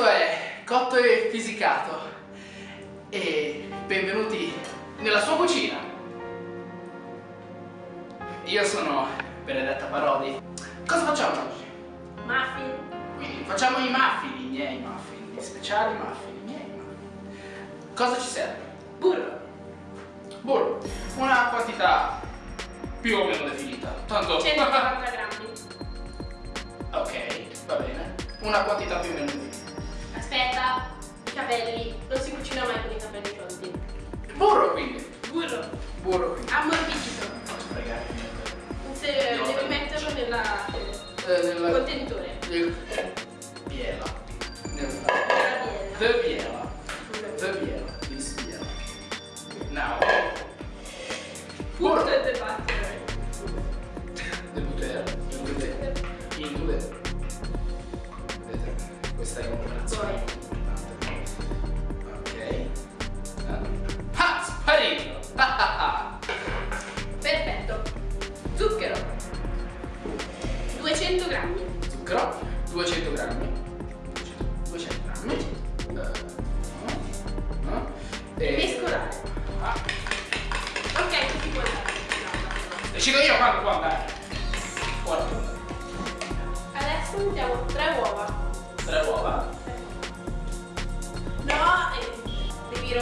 Questo è Cotto e Fisicato. E benvenuti nella sua cucina. Io sono Benedetta Parodi. Cosa facciamo oggi? Muffin. Quindi facciamo i muffin, i miei muffin, gli speciali muffin, i miei muffin. Cosa ci serve? Burro. Burro. Una quantità più o meno definita. Tanto... 140 grammi. ok, va bene. Una quantità più o meno definita. espetacular.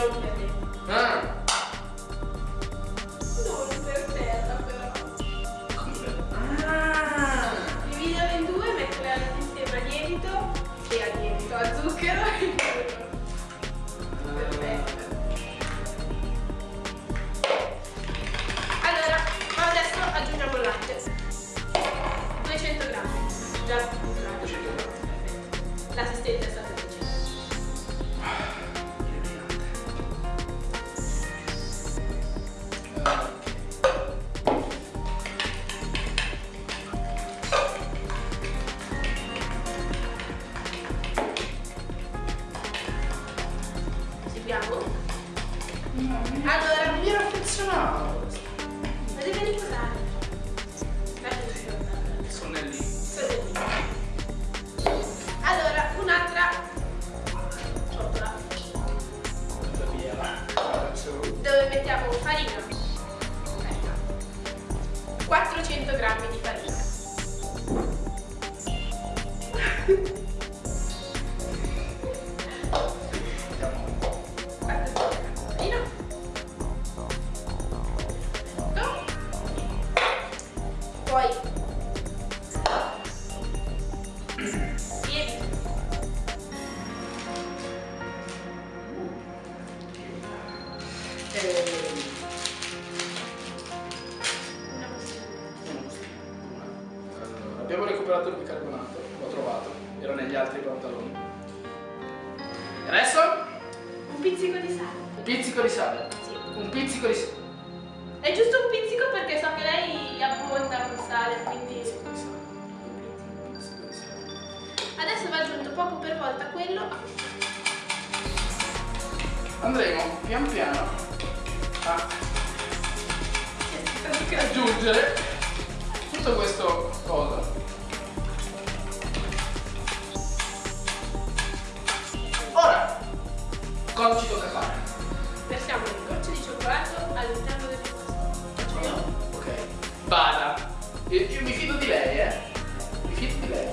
Devi romperle. Ah, Non per terra però. come? Ah. Dividere in due, mettere insieme a lievito e a lievito, a zucchero e burro. Perfetto. Allora, adesso aggiungiamo il latte. 200 grammi. Già 400 grammi di Recuperato il bicarbonato, l'ho trovato, era negli altri pantaloni. E adesso Un pizzico di sale. un pizzico di sale. Sì. Un pizzico di sale. È giusto un pizzico perché so che lei abbonda con sale, quindi Un di sale. Un pizzico di sale. adesso va aggiunto poco per volta quello. Andremo pian piano a aggiungere tutto questo cosa. Cosa ci tocca fare? Versiamo le gocce di cioccolato all'interno del. Faccio io? Ok. Bada. Io, io mi fido di lei, eh. Mi fido di lei.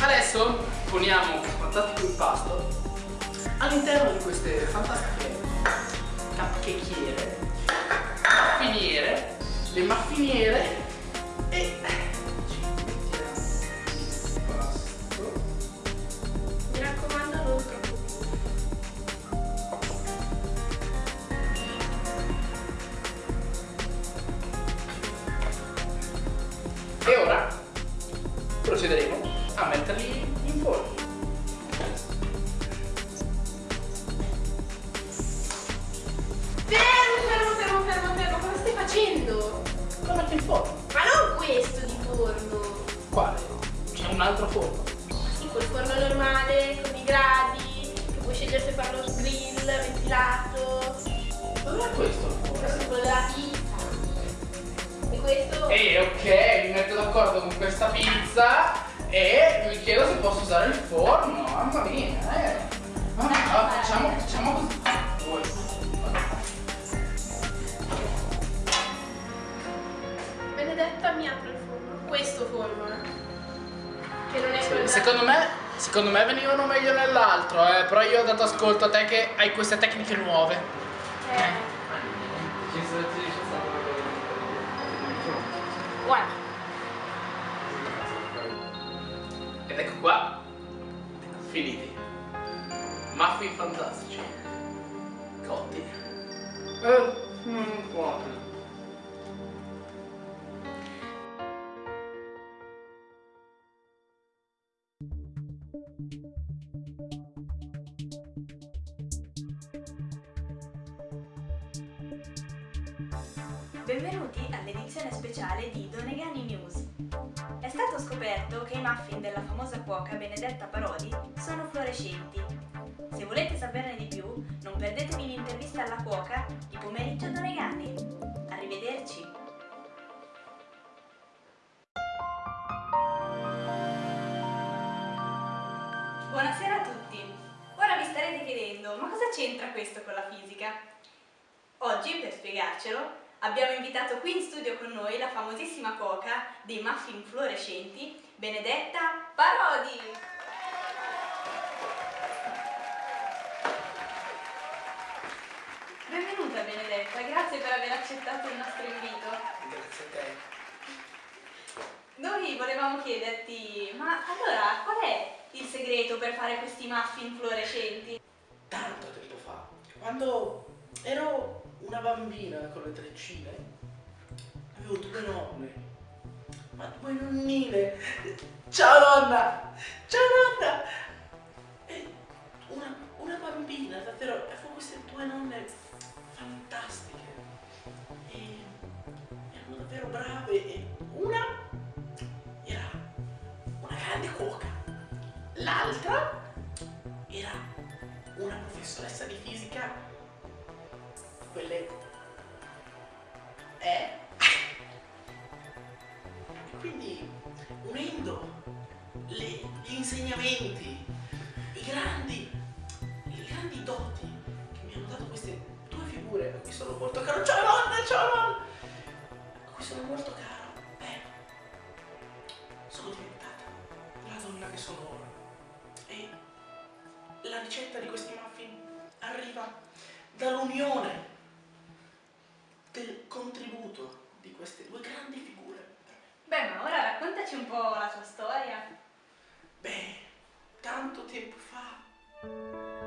Adesso poniamo questo fantastico impasto all'interno di queste fantastiche cupcakiere, maffiniere, le maffiniere e Altro forno. Sì, col forno normale, con i gradi, che puoi scegliere se farlo grill, ventilato. Dov'è questo il forno? Questo è quello della pizza. E questo... E ok, mi metto d'accordo con questa pizza E mi chiedo se posso usare il forno, mamma mia, eh. Ah, facciamo, facciamo così. Benedetta mi apre il forno. Questo forno, eh. Che non è quello. Secondo me, secondo me venivano meglio nell'altro, eh, però io ho dato ascolto a te che hai queste tecniche nuove. Eh. Guarda. Ed ecco qua, finiti. Muffin fantastici. Cotti. Eh, mm, buoni. Benvenuti all'edizione speciale di Donegani News. È stato scoperto che i muffin della famosa cuoca Benedetta Parodi sono fluorescenti. Se volete saperne di più, non perdetevi l'intervista alla cuoca di pomeriggio Donegani. Arrivederci! Buonasera a tutti! Ora vi starete chiedendo, ma cosa c'entra questo con la fisica? Oggi, per spiegarcelo, abbiamo invitato qui in studio con noi la famosissima cuoca dei muffin fluorescenti, Benedetta Parodi! Benvenuta Benedetta, grazie per aver accettato il nostro invito. Grazie a te. Noi volevamo chiederti, ma allora qual è il segreto per fare questi muffin fluorescenti? Tanto tempo fa, quando ero una bambina con le treccine, avevo due nonne, ma due nonnine. Ciao nonna! Ciao nonna! E una, una bambina, davvero, avevo queste due nonne fantastiche. E erano davvero brave e una era una grande cuoca, l'altra era una professoressa di fisica quelle è e quindi unendo le- gli insegnamenti i grandi i grandi doti che mi hanno dato queste due figure a cui sono molto caro. Ciao nonna ciao nonna a cui sono molto caro. Beh sono diventata la donna che sono ora. E la ricetta di questi muffin arriva dall'unione del contributo di queste due grandi figure. Beh, ma ora raccontaci un po' la tua storia. Beh, tanto tempo fa.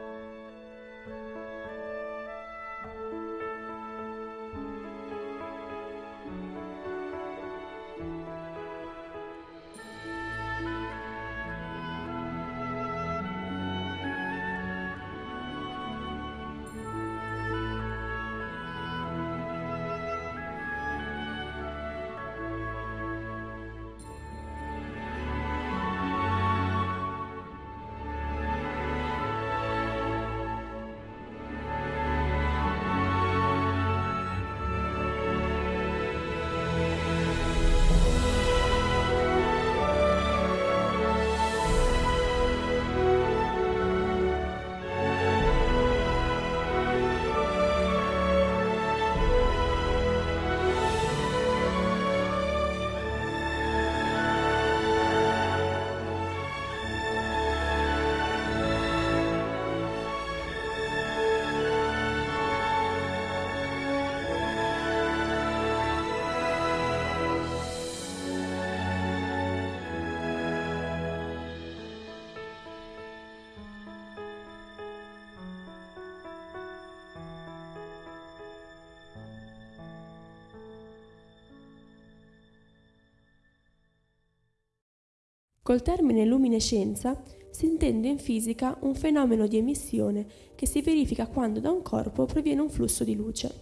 Col termine luminescenza si intende in fisica un fenomeno di emissione che si verifica quando da un corpo proviene un flusso di luce.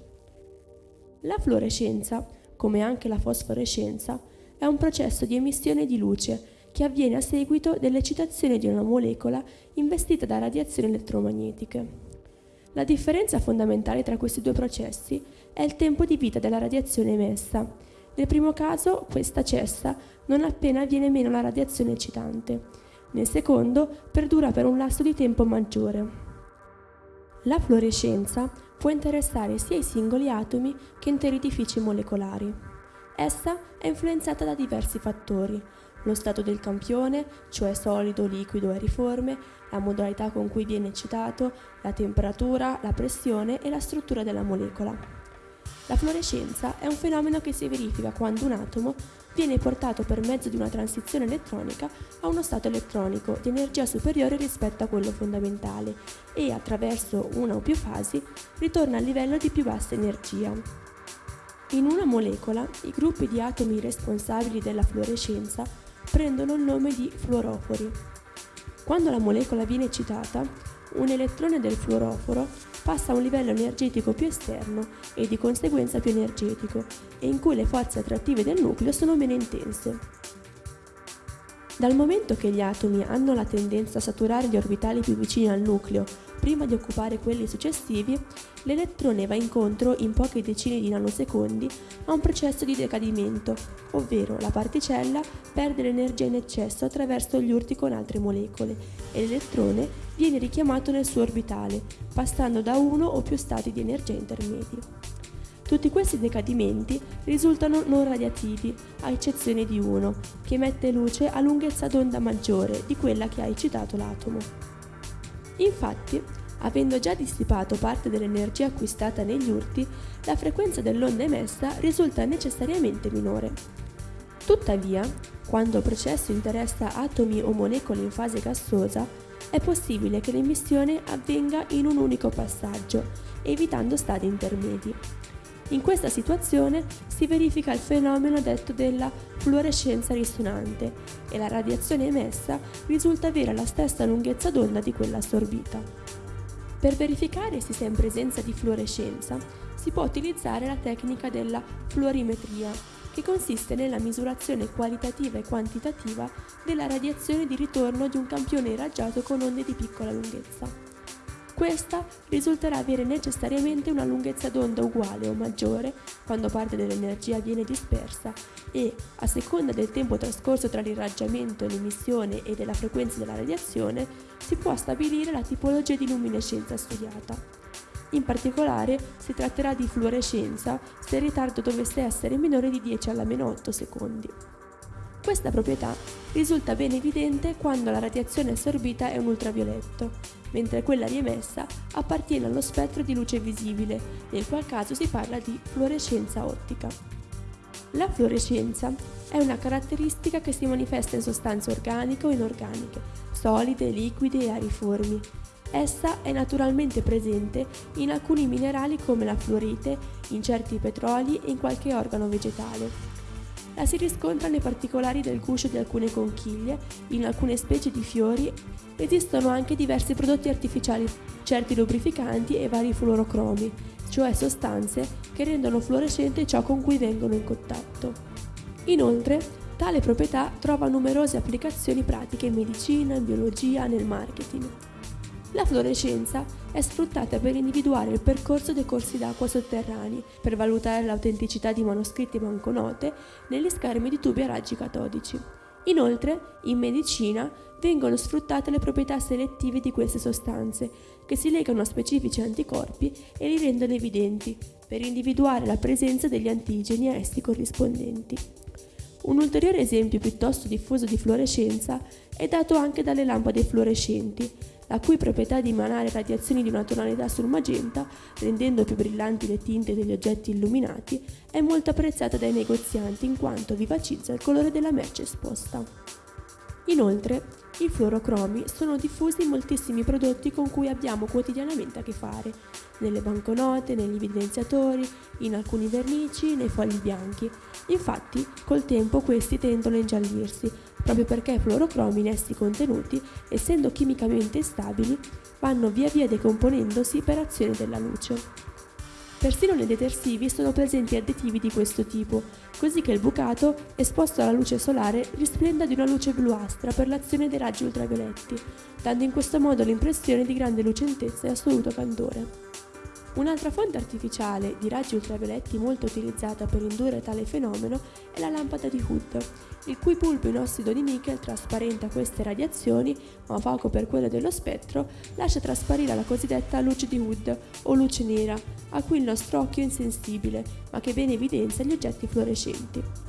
La fluorescenza, come anche la fosforescenza, è un processo di emissione di luce che avviene a seguito dell'eccitazione di una molecola investita da radiazioni elettromagnetiche. La differenza fondamentale tra questi due processi è il tempo di vita della radiazione emessa, Nel primo caso questa cessa non appena viene meno la radiazione eccitante. Nel secondo perdura per un lasso di tempo maggiore. La fluorescenza può interessare sia i singoli atomi che interi edifici molecolari. Essa è influenzata da diversi fattori, lo stato del campione, cioè solido, liquido e riforme, la modalità con cui viene eccitato, la temperatura, la pressione e la struttura della molecola. La fluorescenza è un fenomeno che si verifica quando un atomo viene portato per mezzo di una transizione elettronica a uno stato elettronico di energia superiore rispetto a quello fondamentale e attraverso una o più fasi ritorna al livello di più bassa energia. In una molecola, i gruppi di atomi responsabili della fluorescenza prendono il nome di fluorofori. Quando la molecola viene eccitata, un elettrone del fluoroforo passa a un livello energetico più esterno e di conseguenza più energetico e in cui le forze attrattive del nucleo sono meno intense. Dal momento che gli atomi hanno la tendenza a saturare gli orbitali più vicini al nucleo prima di occupare quelli successivi, l'elettrone va incontro in poche decine di nanosecondi a un processo di decadimento, ovvero la particella perde l'energia in eccesso attraverso gli urti con altre molecole e l'elettrone viene richiamato nel suo orbitale, passando da uno o più stati di energia intermedi. Tutti questi decadimenti risultano non radiativi, a eccezione di uno, che emette luce a lunghezza d'onda maggiore di quella che ha eccitato l'atomo. Infatti, avendo già dissipato parte dell'energia acquistata negli urti, la frequenza dell'onda emessa risulta necessariamente minore. Tuttavia, quando il processo interessa atomi o molecole in fase gassosa, è possibile che l'emissione avvenga in un unico passaggio, evitando stadi intermedi. In questa situazione si verifica il fenomeno detto della fluorescenza risonante e la radiazione emessa risulta avere la stessa lunghezza d'onda di quella assorbita. Per verificare se si è in presenza di fluorescenza si può utilizzare la tecnica della fluorimetria, che consiste nella misurazione qualitativa e quantitativa della radiazione di ritorno di un campione irraggiato con onde di piccola lunghezza. Questa risulterà avere necessariamente una lunghezza d'onda uguale o maggiore quando parte dell'energia viene dispersa e, a seconda del tempo trascorso tra l'irraggiamento, l'emissione e della frequenza della radiazione, si può stabilire la tipologia di luminescenza studiata. In particolare si tratterà di fluorescenza se il ritardo dovesse essere minore di 10 alla meno 8 secondi. Questa proprietà risulta ben evidente quando la radiazione assorbita è un ultravioletto, mentre quella riemessa appartiene allo spettro di luce visibile, nel qual caso si parla di fluorescenza ottica. La fluorescenza è una caratteristica che si manifesta in sostanze organiche o inorganiche, solide, liquide e ariformi. Essa è naturalmente presente in alcuni minerali come la fluorite, in certi petroli e in qualche organo vegetale la si riscontra nei particolari del guscio di alcune conchiglie, in alcune specie di fiori. Esistono anche diversi prodotti artificiali, certi lubrificanti e vari fluorocromi, cioè sostanze che rendono fluorescente ciò con cui vengono in contatto. Inoltre, tale proprietà trova numerose applicazioni pratiche in medicina, in biologia, nel marketing. La fluorescenza è sfruttata per individuare il percorso dei corsi d'acqua sotterranei, per valutare l'autenticità di manoscritti e banconote negli schermi di tubi a raggi catodici. Inoltre, in medicina vengono sfruttate le proprietà selettive di queste sostanze, che si legano a specifici anticorpi e li rendono evidenti, per individuare la presenza degli antigeni a essi corrispondenti. Un ulteriore esempio piuttosto diffuso di fluorescenza è dato anche dalle lampade fluorescenti, la cui proprietà di emanare radiazioni di una tonalità sul magenta, rendendo più brillanti le tinte degli oggetti illuminati, è molto apprezzata dai negozianti in quanto vivacizza il colore della merce esposta. Inoltre, i fluorocromi sono diffusi in moltissimi prodotti con cui abbiamo quotidianamente a che fare, nelle banconote, negli evidenziatori, in alcuni vernici, nei fogli bianchi. Infatti, col tempo questi tendono a ingiallirsi, proprio perché i fluorocromi in essi contenuti, essendo chimicamente instabili, vanno via via decomponendosi per azione della luce. Persino nei detersivi sono presenti additivi di questo tipo, così che il bucato, esposto alla luce solare, risplenda di una luce bluastra per l'azione dei raggi ultravioletti, dando in questo modo l'impressione di grande lucentezza e assoluto candore. Un'altra fonte artificiale di raggi ultravioletti molto utilizzata per indurre tale fenomeno è la lampada di Hood, il cui bulbo in ossido di nickel trasparente a queste radiazioni, ma poco per quello dello spettro, lascia trasparire la cosiddetta luce di Hood o luce nera, a cui il nostro occhio è insensibile, ma che bene evidenzia gli oggetti fluorescenti.